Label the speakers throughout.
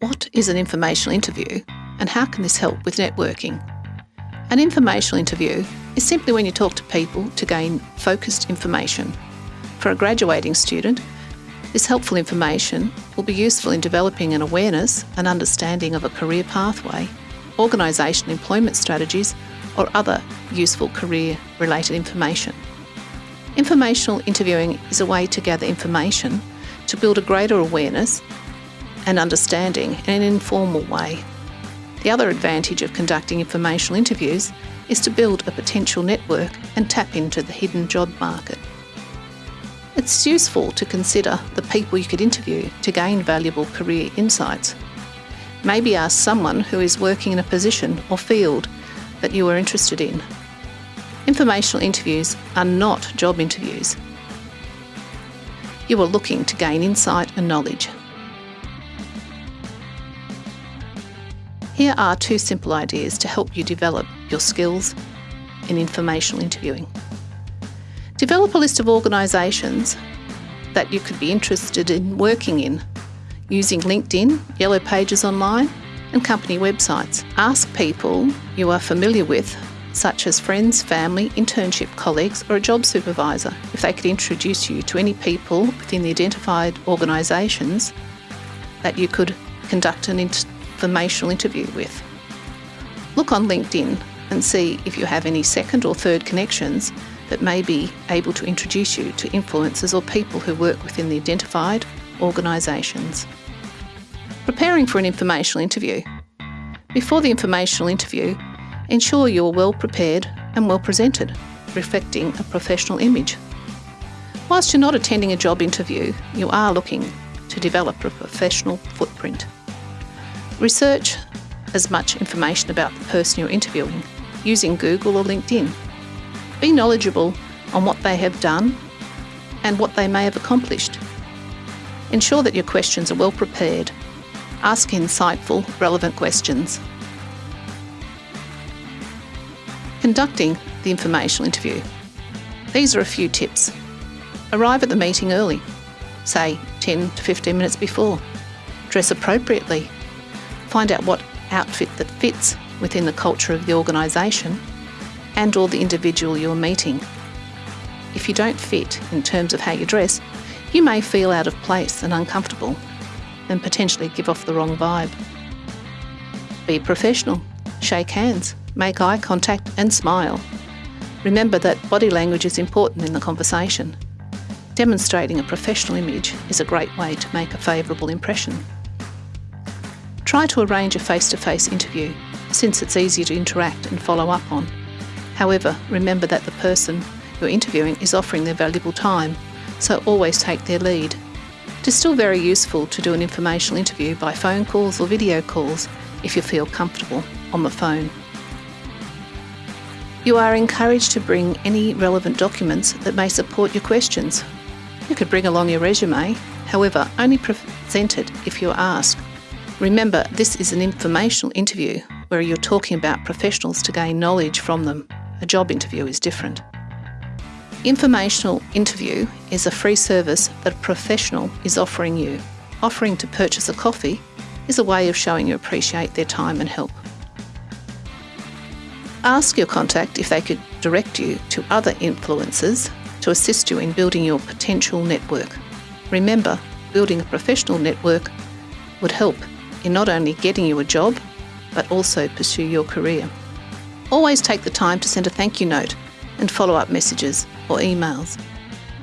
Speaker 1: What is an informational interview and how can this help with networking? An informational interview is simply when you talk to people to gain focused information. For a graduating student, this helpful information will be useful in developing an awareness and understanding of a career pathway, organisation employment strategies, or other useful career related information. Informational interviewing is a way to gather information to build a greater awareness and understanding in an informal way. The other advantage of conducting informational interviews is to build a potential network and tap into the hidden job market. It's useful to consider the people you could interview to gain valuable career insights. Maybe ask someone who is working in a position or field that you are interested in. Informational interviews are not job interviews. You are looking to gain insight and knowledge. Here are two simple ideas to help you develop your skills in informational interviewing. Develop a list of organisations that you could be interested in working in using LinkedIn, Yellow Pages Online and company websites. Ask people you are familiar with, such as friends, family, internship colleagues or a job supervisor, if they could introduce you to any people within the identified organisations that you could conduct an informational interview with. Look on LinkedIn and see if you have any second or third connections that may be able to introduce you to influencers or people who work within the identified organisations. Preparing for an informational interview. Before the informational interview, ensure you are well prepared and well presented, reflecting a professional image. Whilst you're not attending a job interview, you are looking to develop a professional footprint. Research as much information about the person you're interviewing using Google or LinkedIn. Be knowledgeable on what they have done and what they may have accomplished. Ensure that your questions are well prepared. Ask insightful, relevant questions. Conducting the informational interview. These are a few tips. Arrive at the meeting early, say 10 to 15 minutes before. Dress appropriately find out what outfit that fits within the culture of the organisation and or the individual you're meeting. If you don't fit in terms of how you dress, you may feel out of place and uncomfortable and potentially give off the wrong vibe. Be professional, shake hands, make eye contact and smile. Remember that body language is important in the conversation. Demonstrating a professional image is a great way to make a favourable impression. Try to arrange a face-to-face -face interview, since it's easier to interact and follow up on. However, remember that the person you're interviewing is offering their valuable time, so always take their lead. It is still very useful to do an informational interview by phone calls or video calls if you feel comfortable on the phone. You are encouraged to bring any relevant documents that may support your questions. You could bring along your resume, however, only present it if you're asked Remember, this is an informational interview where you're talking about professionals to gain knowledge from them. A job interview is different. Informational interview is a free service that a professional is offering you. Offering to purchase a coffee is a way of showing you appreciate their time and help. Ask your contact if they could direct you to other influencers to assist you in building your potential network. Remember, building a professional network would help in not only getting you a job, but also pursue your career. Always take the time to send a thank you note and follow up messages or emails.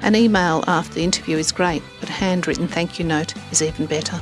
Speaker 1: An email after the interview is great, but a handwritten thank you note is even better.